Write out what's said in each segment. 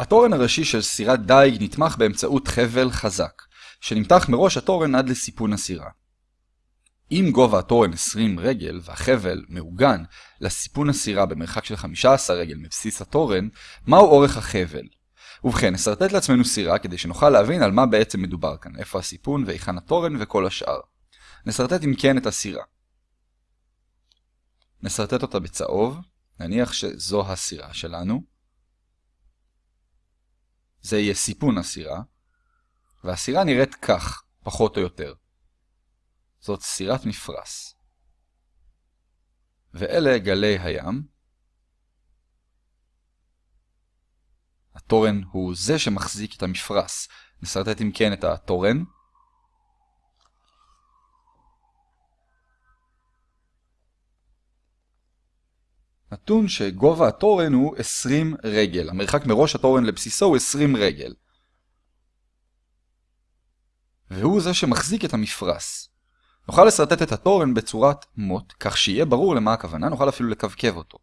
התורן הראשי של סירת דייג נתמך באמצעות חבל חזק, שנמתח מראש התורן עד לסיפון הסירה. אם גובה התורן 20 רגל והחבל מעוגן לסיפון הסירה במרחק של 15 רגל מבסיס התורן, מהו אורך החבל? ובכן, נסרטט לעצמנו סירה כדי שנוכל להבין על מה בעצם מדובר כאן, איפה הסיפון והיכן התורן וכל השאר. נסרטט אם כן את הסירה. נסרטט אותה בצהוב, נניח שזו הסירה שלנו. זה יהיה סיפון הסירה, והסירה נראית כך, פחות או יותר. זאת סירת מפרש. ואלה גלי הים. התורן הוא זה שמחזיק את המפרש. נסרטט אם כן את התורן. נתון שגובה התורן הוא 20 רגל. המרחק מראש התורן לבסיסו הוא 20 רגל. והוא זה שמחזיק את המפרש. נוכל לסרטט את התורן בצורת מוט, כך שיהיה ברור למה הכוונה, נוכל אפילו לקווקב אותו.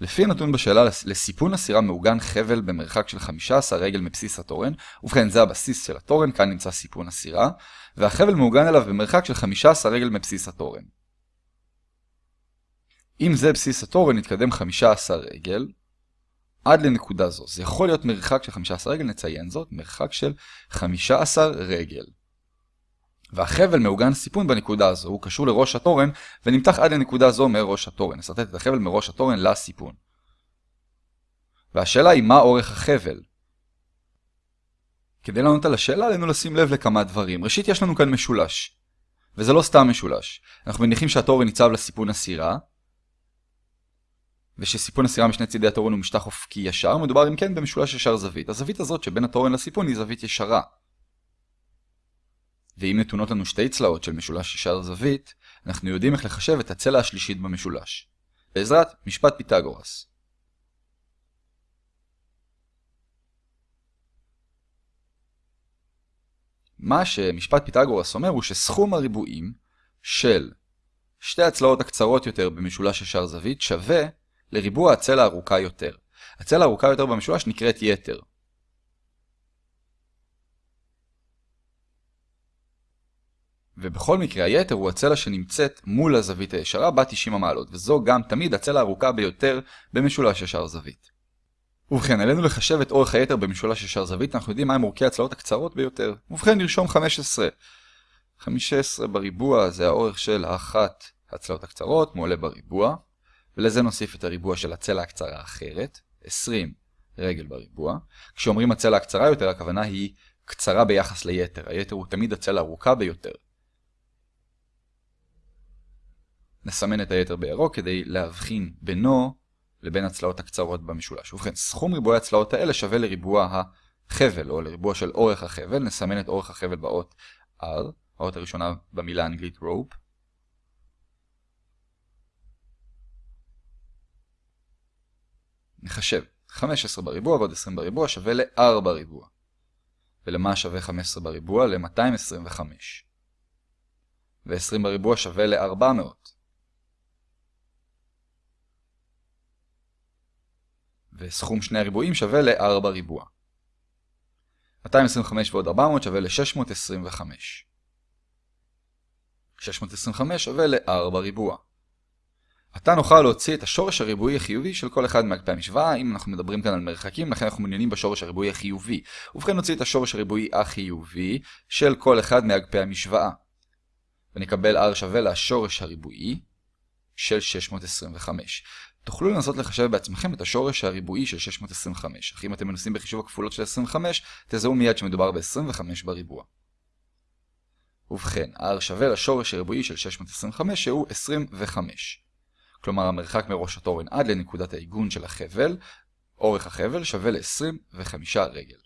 לפי הנתון בשאלה לסיפון הסירה מעוגן חבל במרחק של 15 רגל מבסיס התורן, ובכן זה הבסיס של התורן, כאן נמצא סיפון הסירה, והחבל מעוגן אליו במרחק של 15 רגל מבסיס התורן. אם זה בסיס התורן, נתקדם 15 רגל עד לנקודה זו. זה יכול להיות מרחק של 15 רגל, נציין זאת, מרחק של 15 רגל. והחבל מעוגן סיפון בנקודה הזו, הוא קשור לראש התורן ונמתח עד לנקודה זו מראש התורן. נסרטט את החבל מראש התורן לסיפון. והשאלה היא מה אורך החבל? כדי לענות על השאלה עלינו לשים לב לכמה דברים. ראשית יש לנו כאן משולש. וזה לא סתם משולש. אנחנו מניחים שהתורן ניצב לסיפון הסירה, ושסיפון הסירה משני צידי התורן הוא משטח אופקי ישר, מדובר אם כן במשולש ישר זווית. הזווית הזאת שבין התורן לסיפון היא זווית ישרה. ואם נתונות לנו שתי צלעות של משולש ישר זווית, אנחנו יודעים איך לחשב את הצלע השלישית במשולש. בעזרת משפט פיתגורס. מה שמשפט פיתגורס אומר הוא שסכום הריבועים של שתי הצלעות הקצרות יותר במשולש ישר זווית שווה לריבוע הצלע הארוכה יותר. הצלע הארוכה יותר במשולש נקראת יתר. ובכל מקרה היתר הוא הצלע שנמצאת מול הזווית הישרה בה 90 המעלות, וזו גם תמיד הצלע הארוכה ביותר במשולש ישר זווית. ובכן, עלינו לחשב את אורך היתר במשולש ישר זווית, אנחנו יודעים מהם אורכי הצלעות הקצרות ביותר. ובכן, נרשום 15. 15 בריבוע זה האורך של אחת הצלעות הקצרות, מועלה בריבוע, ולזה נוסיף את הריבוע של הצלע הקצרה האחרת, 20 רגל בריבוע. כשאומרים הצלע הקצרה יותר, הכוונה היא קצרה ביחס ליתר. היתר הוא תמיד הצלע הארוכה ביותר. נסמן את היתר בירוק כדי להבחין בינו לבין הצלעות הקצרות במשולש. ובכן, סכום ריבועי הצלעות האלה שווה לריבוע החבל, או לריבוע של אורך החבל. נסמן את אורך החבל באות R, האות הראשונה במילה האנגלית rope. נחשב. 15 בריבוע ועוד 20 בריבוע שווה ל-4 בריבוע. ולמה שווה 15 בריבוע? ל-225. ו-20 בריבוע שווה ל-400. וסכום שני הריבועים שווה ל-4 ריבוע. 225 ועוד 400 שווה ל-625. 625 שווה ל-4 ריבוע. עתה נוכל להוציא את השורש הריבועי החיובי של כל אחד מאגפי המשוואה, אם אנחנו מדברים כאן על מרחקים, לכן אנחנו מעוניינים בשורש הריבועי החיובי. ובכן נוציא את השורש הריבועי החיובי של כל אחד מאגפי המשוואה. ונקבל r שווה לשורש הריבועי של 625. תוכלו לנסות לחשב בעצמכם את השורש הריבועי של 625, אך אם אתם מנסים בחישוב הכפולות של 25, תזהו מיד שמדובר ב-25 בריבוע. ובכן, r שווה לשורש הריבועי של 625 שהוא 25. כלומר המרחק מראש התורן עד לנקודת העיגון של החבל, אורך החבל שווה ל-25 רגל.